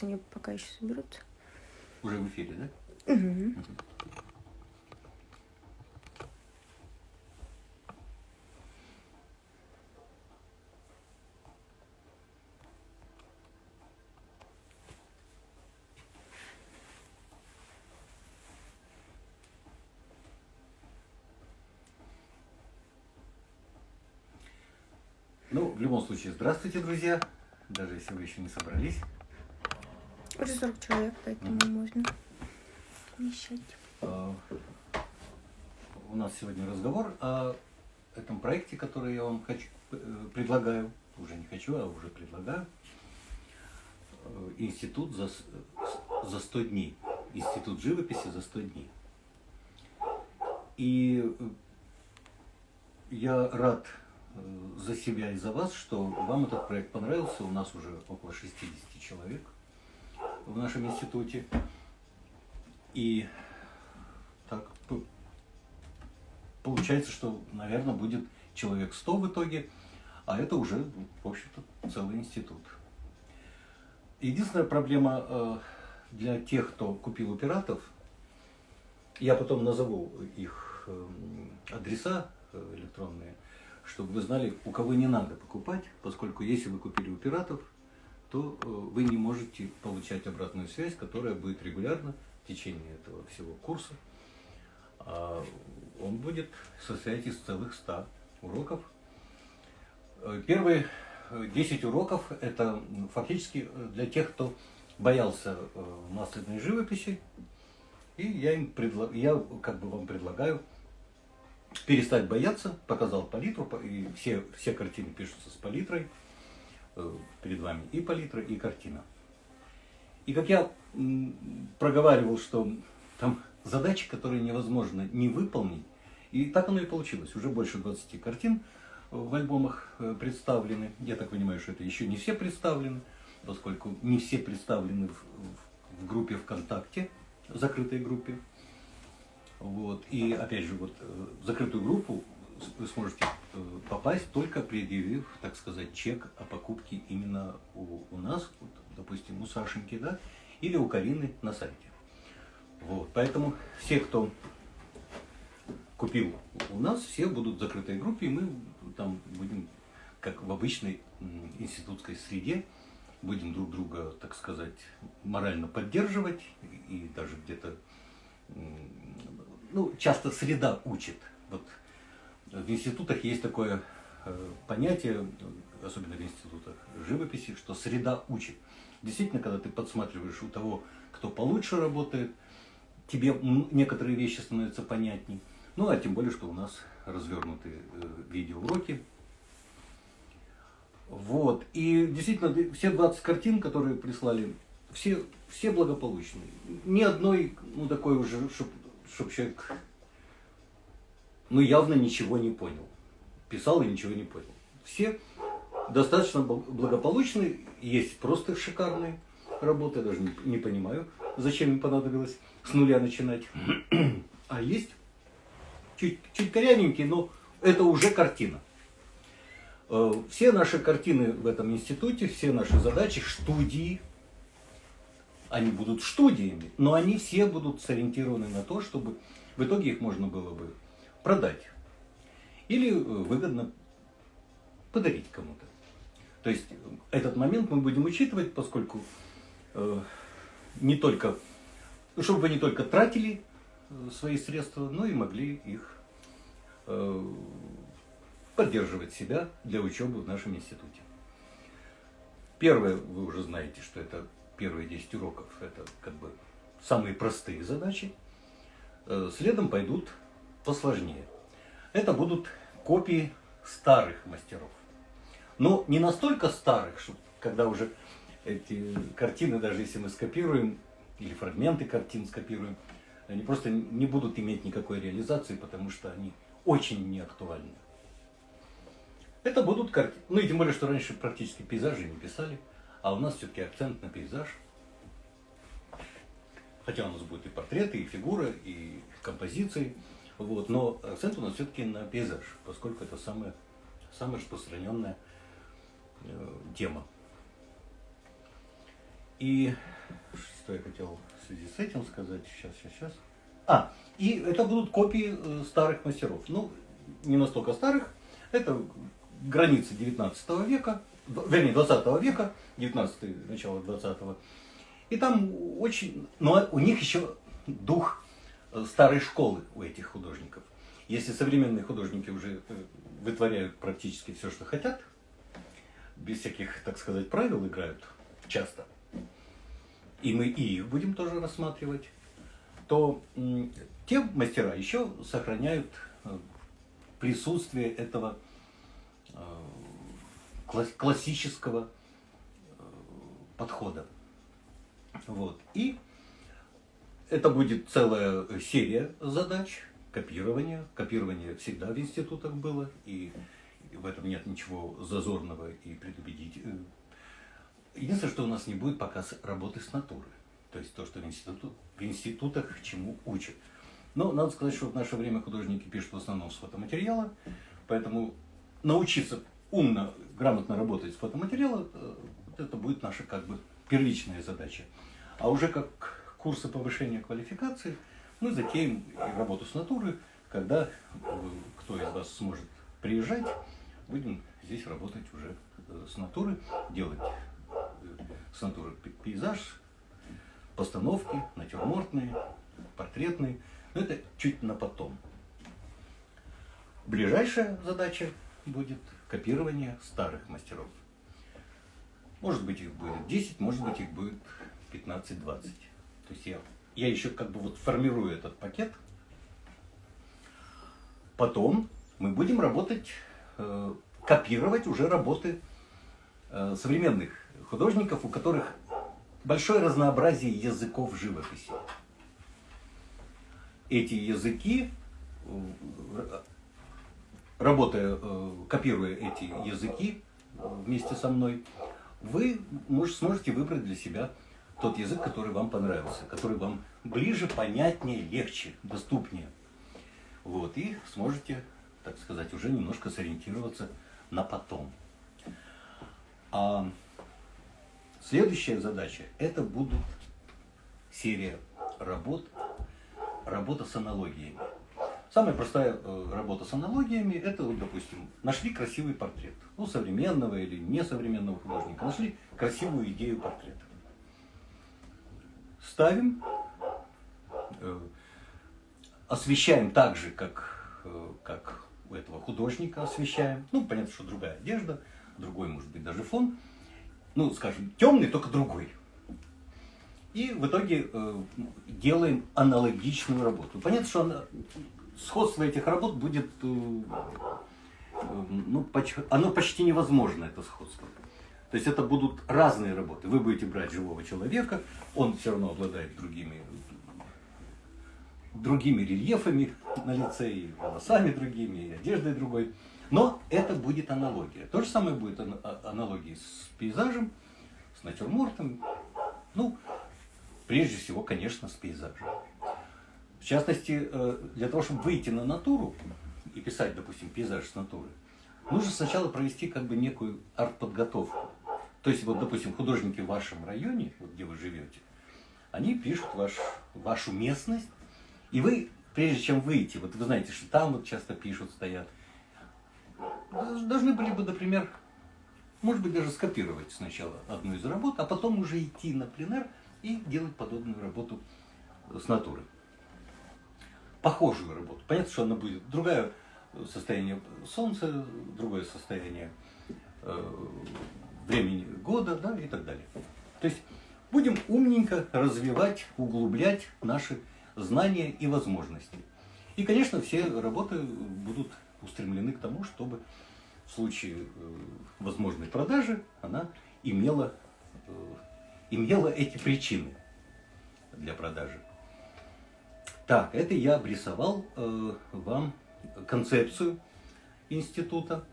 Сейчас они пока еще соберутся. Уже в эфире, да? Угу. Ну, в любом случае, здравствуйте, друзья. Даже если вы еще не собрались. Уже 40 человек, поэтому можно вмещать. А, У нас сегодня разговор о этом проекте, который я вам хочу, э, предлагаю. Уже не хочу, а уже предлагаю. Институт за, за 100 дней. Институт живописи за 100 дней. И э, я рад э, за себя и за вас, что вам этот проект понравился. У нас уже около 60 человек в нашем институте. И так получается, что, наверное, будет человек 100 в итоге, а это уже, в общем-то, целый институт. Единственная проблема э, для тех, кто купил у пиратов, я потом назову их эм, адреса э, электронные, чтобы вы знали, у кого не надо покупать, поскольку если вы купили у пиратов, то э, вы не можете получать обратную связь, которая будет регулярно в течение этого всего курса. А он будет состоять из целых 100 уроков. Э, Первые э, 10 уроков – это фактически э, для тех, кто боялся э, масляной живописи. И я им предла- я как бы вам предлагаю перестать бояться, показал палитру, и все, все картины пишутся с палитрой э, перед вами и палитра, и картина. И как я проговаривал, что там задачи, которые невозможно не выполнить, и так оно и получилось. Уже больше 20 картин в альбомах э, представлены. Я так понимаю, что это еще не все представлены, поскольку не все представлены в, в- группе ВКонтакте, в закрытой группе. Вот. И опять же, вот э, закрытую группу вы сможете э, попасть только предъявив, так сказать, чек о покупке именно у, у нас, вот, допустим, у Сашеньки, да, или у Карины на сайте. Вот. Поэтому все, кто купил у нас, все будут в закрытой группе, и мы там будем, как в обычной институтской среде, будем друг друга, так сказать, морально поддерживать и даже где-то ну, часто среда учит. Вот в институтах есть такое э, понятие, особенно в институтах живописи, что среда учит. Действительно, когда ты подсматриваешь у того, кто получше работает, тебе некоторые вещи становятся понятней. Ну, а тем более, что у нас развернуты э, видеоуроки. Вот. И действительно, все 20 картин, которые прислали, все, все благополучные. Ни одной, ну, такой уже, чтобы человек, ну, явно ничего не понял. Писал и ничего не понял. Все достаточно бл- благополучные, есть просто шикарные работы, я даже не, не понимаю, зачем им понадобилось с нуля начинать. А есть чуть, чуть корявенькие, но это уже картина. Э, Все наши картины в этом институте, все наши задачи, студии, они будут студиями, но они все будут сориентированы на то, чтобы в итоге их можно было бы продать или э, выгодно подарить кому-то. То есть э, этот момент мы будем учитывать, поскольку э, не только, чтобы вы не только тратили э, свои средства, но и могли их э, поддерживать себя для учебы в нашем институте. Первое, вы уже знаете, что это первые 10 уроков, это как бы самые простые задачи. Следом пойдут посложнее. Это будут копии старых мастеров. Но не настолько старых, что когда уже эти картины, даже если мы скопируем, или фрагменты картин скопируем, они просто не будут иметь никакой реализации, потому что они очень неактуальны. Это будут картины. Ну и тем более, что раньше практически пейзажи не писали, а у нас все-таки акцент на пейзаж. Хотя у нас будут и портреты, и фигуры, и композиции. Вот, но акцент у нас все-таки на пейзаж, поскольку это самая, самая распространенная э, тема. И что я хотел в связи с этим сказать? Сейчас, сейчас, сейчас. А, и это будут копии э, старых мастеров. Ну, не настолько старых. Это границы 19 века, вернее, 20 века, 19 начало 20 И там очень... Но у них еще дух старой школы у этих художников. Если современные художники уже э, вытворяют практически все, что хотят, без всяких, так сказать, правил играют часто, и мы и их будем тоже рассматривать, то те мастера еще сохраняют э, присутствие этого э, класс- классического э, подхода. Вот. И это будет целая серия задач, копирования. Копирование всегда в институтах было, и в этом нет ничего зазорного и предубедить. э, Единственное, что у нас не будет пока с- работы с натурой. То есть то, что в, институту, в институтах чему учат. Но надо сказать, что в наше время художники пишут в основном с фотоматериала, поэтому научиться умно, грамотно работать с фотоматериалом, э, это будет наша как бы первичная задача. А уже как курсы повышения квалификации мы затеем работу с натуры, когда э, кто из вас сможет приезжать, будем здесь работать уже э, с натуры, делать э, с натуры пе- пейзаж, постановки, натюрмортные, портретные. Но это чуть на потом. Ближайшая задача будет копирование старых мастеров. Может быть их будет 10, может быть их будет 15-20. То есть я, я еще как бы вот формирую этот пакет. Потом мы будем работать, э, копировать уже работы э, современных художников, у которых большое разнообразие языков живописи. Эти языки, э, работая, э, копируя эти языки э, вместе со мной, вы мож- сможете выбрать для себя тот язык, который вам понравился, который вам ближе, понятнее, легче, доступнее. Вот, и сможете, так сказать, уже немножко сориентироваться на потом. А следующая задача – это будут серия работ, работа с аналогиями. Самая простая э, работа с аналогиями – это, вот, допустим, нашли красивый портрет у современного или несовременного художника, нашли красивую идею портрета. Ставим, э, освещаем так же, как, э, как у этого художника освещаем. Ну, понятно, что другая одежда, другой, может быть, даже фон. Ну, скажем, темный, только другой. И в итоге э, делаем аналогичную работу. Понятно, что она- сходство этих работ будет, э, э, ну, поч- оно почти невозможно, это сходство. То есть это будут разные работы. Вы будете брать живого человека, он все равно обладает другими, другими рельефами на лице, и волосами другими, и одеждой другой. Но это будет аналогия. То же самое будет а- аналогии с пейзажем, с натюрмортом. Ну, прежде всего, конечно, с пейзажем. В частности, э, для того, чтобы выйти на натуру и писать, допустим, пейзаж с натуры, нужно сначала провести как бы некую арт-подготовку. То есть, вот, допустим, художники в вашем районе, вот где вы живете, они пишут ваш, вашу местность, и вы, прежде чем выйти, вот вы знаете, что там вот часто пишут, стоят, должны были бы, например, может быть, даже скопировать сначала одну из работ, а потом уже идти на пленэр и делать подобную работу с натуры. Похожую работу. Понятно, что она будет другое состояние солнца, другое состояние э, времени года, да, и так далее. То есть будем умненько развивать, углублять наши знания и возможности. И, конечно, все работы будут устремлены к тому, чтобы в случае э, возможной продажи она имела, э, имела эти причины для продажи. Так, это я обрисовал э, вам концепцию института.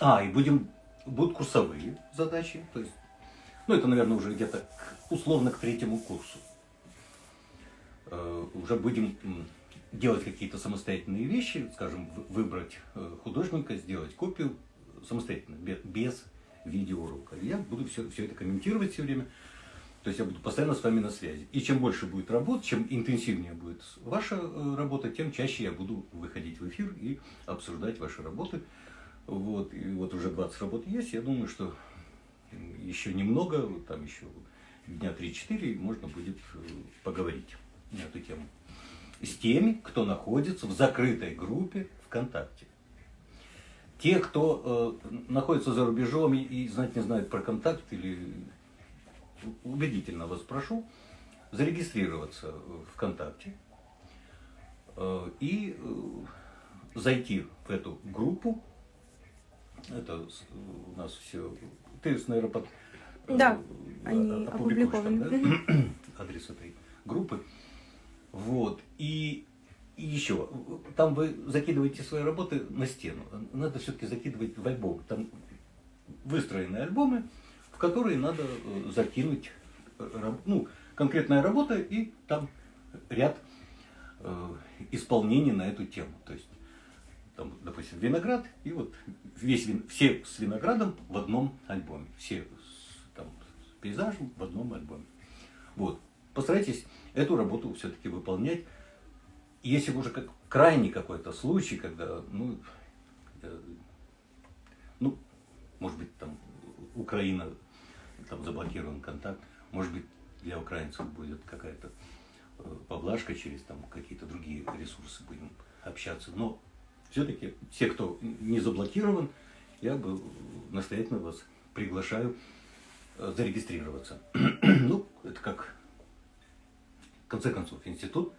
А, и будем, будут курсовые задачи. То есть, ну, это, наверное, уже где-то условно к третьему курсу. Э, уже будем делать какие-то самостоятельные вещи, скажем, вы- выбрать э, художника, сделать копию самостоятельно, бе- без видеоурока. Я буду все, все это комментировать все время. То есть я буду постоянно с вами на связи. И чем больше будет работ, чем интенсивнее будет ваша э, работа, тем чаще я буду выходить в эфир и обсуждать ваши работы. Вот, и вот уже 20 работ есть. Я думаю, что еще немного, там еще дня 3-4 можно будет э, поговорить на эту тему. С теми, кто находится в закрытой группе ВКонтакте. Те, кто э, находится за рубежом и, и знать не знают про контакт, или убедительно вас прошу зарегистрироваться ВКонтакте э, и э, зайти в эту группу. Это у нас все. Ты, наверное, под, э, Да, э, они опубликуешь там, опубликованы. да, адрес этой группы. Вот. И, и еще, там вы закидываете свои работы на стену. Надо все-таки закидывать в альбом. Там выстроены альбомы, в которые надо э, закинуть ну, конкретная работа и там ряд э, исполнений на эту тему. То есть, там, допустим, виноград, и вот весь вин- все с виноградом в одном альбоме. Все с, там, с пейзажем в одном альбоме. Вот. Постарайтесь эту работу все-таки выполнять. Если уже как крайний какой-то случай, когда, ну, э, ну, может быть, там Украина, там заблокирован контакт, может быть, для украинцев будет какая-то э, поблажка через там какие-то другие ресурсы будем общаться. Но все-таки те, кто не заблокирован, я бы настоятельно вас приглашаю э, зарегистрироваться. Ну, это как, в конце концов, институт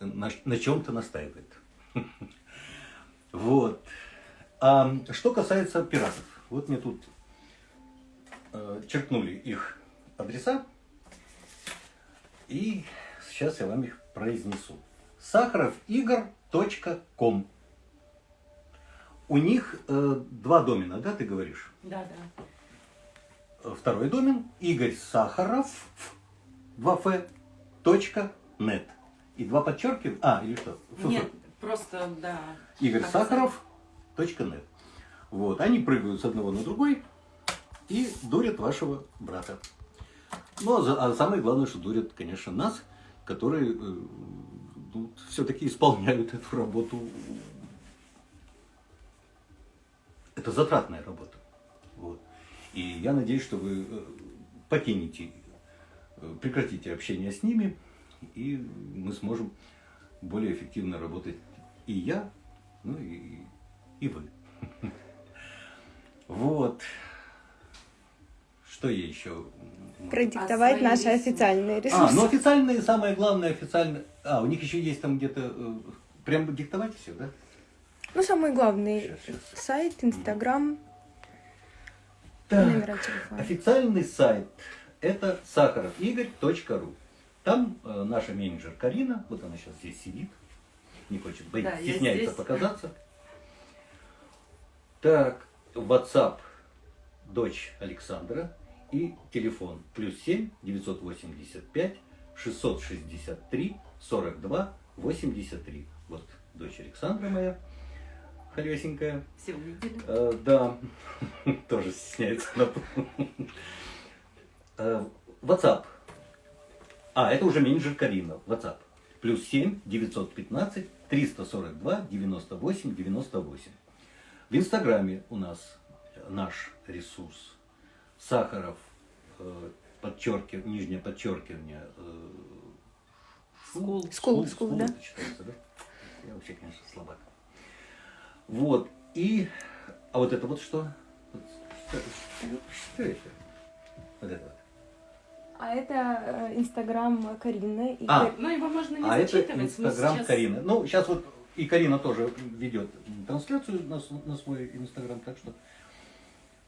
на, на чем-то настаивает. Вот. А что касается пиратов, вот мне тут э, черкнули их адреса, и сейчас я вам их произнесу. сахаровигр.ком У них э, два домена, да, ты говоришь? Да, да. Э, Второй домен Игорь Сахаров 2 точка нет. И два подчеркивания. А, или что? Фу-фу. Нет, просто, да. Игорь Оказалось. Сахаров точка нет. Вот, они прыгают с одного на другой и дурят вашего брата. Ну, а, за- а самое главное, что дурят, конечно, нас, которые все-таки исполняют эту работу. Это затратная работа. Вот. И я надеюсь, что вы э, покинете, э, прекратите общение с ними, и мы сможем более эффективно работать и я, ну и, и вы. Вот. Что я еще? Продиктовать свои наши ресурсы. официальные А, ресурсы. ну официальные, самое главное, официальные. А, у них еще есть там где-то. э, Прям диктовать все, да? Ну, самый главный Щас, щас. сайт, Инстаграм, Так, номера телефона. Официальный сайт это сахаровигорь.ру. Там э, наша менеджер Карина, вот она сейчас здесь сидит, не хочет, боится, Да, стесняется здесь. показаться. Так, WhatsApp дочь Александра и телефон плюс 7 985 663 42 83. Вот дочь Александра моя, холесенькая. Все увидели. Э, да, тоже стесняется. Э, WhatsApp. А, это уже менеджер Карина. WhatsApp. Плюс 7 915 342 98 98. В Инстаграме у нас наш ресурс. Сахаров, э, подчеркив, нижнее подчеркивание. э, School. School, school, да. это читается, да? Я вообще, конечно, слабак. Вот. И... А вот это вот что? Вот Что, что- что это? Вот это вот. А это э, Инстаграм Карины. И А, Ну, его можно не А это зачитывать. мы Инстаграм сейчас- Карины. Ну, сейчас вот и Карина тоже ведет трансляцию на, на свой Инстаграм, так что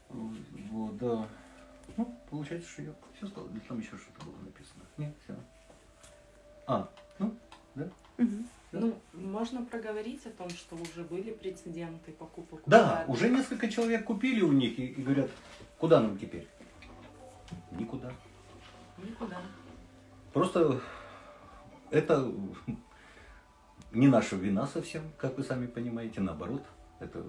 вот, да. Ну, получается, что я все сказал. Или там еще что-то было написано. Нет, все. А, ну, да. Мгм. Ну, можно проговорить о том, что уже были прецеденты покупок. Да, уже несколько человек купили у них и, и говорят, куда нам теперь? Никуда. Никуда. Просто это не наша вина совсем, как вы сами понимаете, наоборот. Это